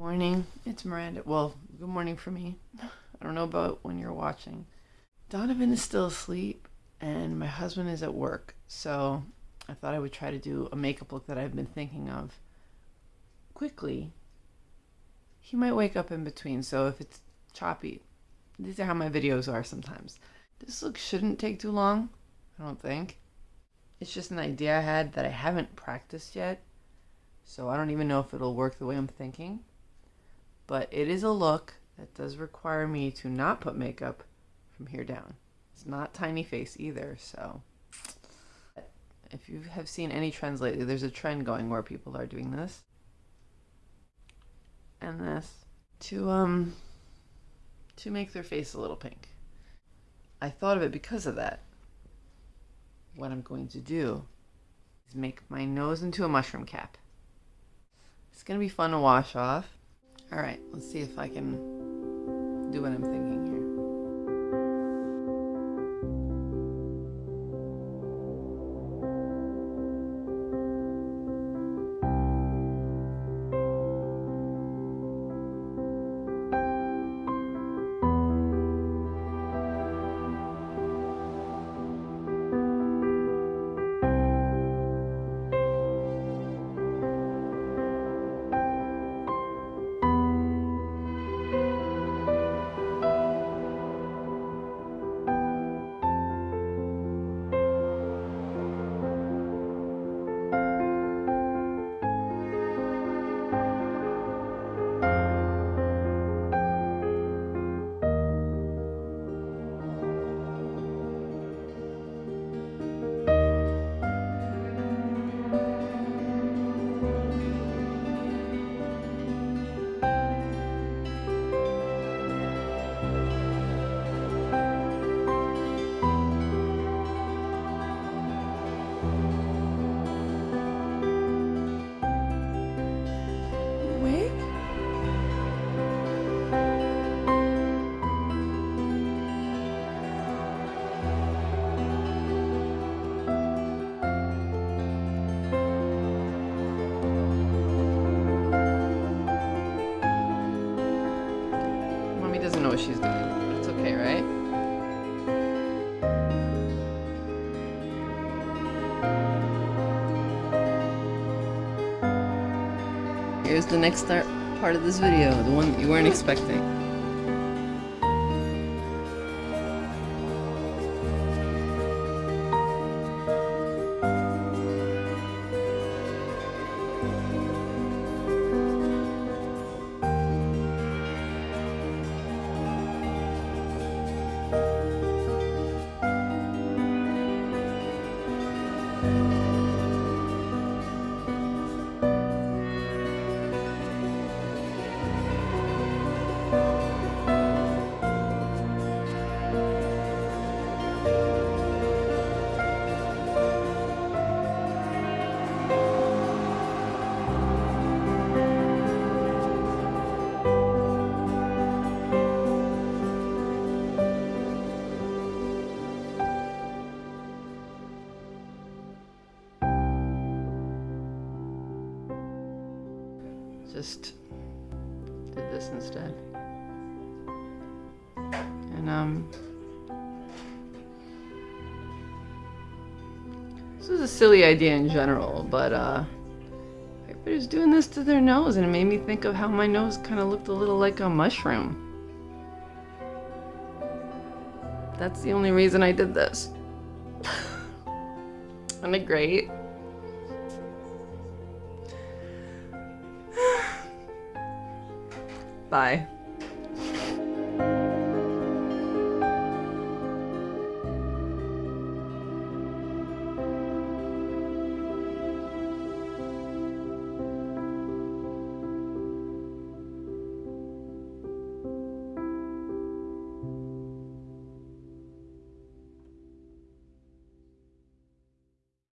Morning, it's Miranda. Well, good morning for me. I don't know about when you're watching. Donovan is still asleep and my husband is at work, so I thought I would try to do a makeup look that I've been thinking of quickly. He might wake up in between, so if it's choppy, these are how my videos are sometimes. This look shouldn't take too long, I don't think. It's just an idea I had that I haven't practiced yet, so I don't even know if it'll work the way I'm thinking but it is a look that does require me to not put makeup from here down. It's not tiny face either, so if you have seen any trends lately, there's a trend going where people are doing this and this to um to make their face a little pink. I thought of it because of that. What I'm going to do is make my nose into a mushroom cap. It's going to be fun to wash off. All right, let's see if I can do what I'm thinking here. She's doing, it's okay, right? Here's the next part of this video, the one that you weren't expecting. Just did this instead. And um This is a silly idea in general, but uh everybody's doing this to their nose and it made me think of how my nose kind of looked a little like a mushroom. That's the only reason I did this. Isn't it great? Bye.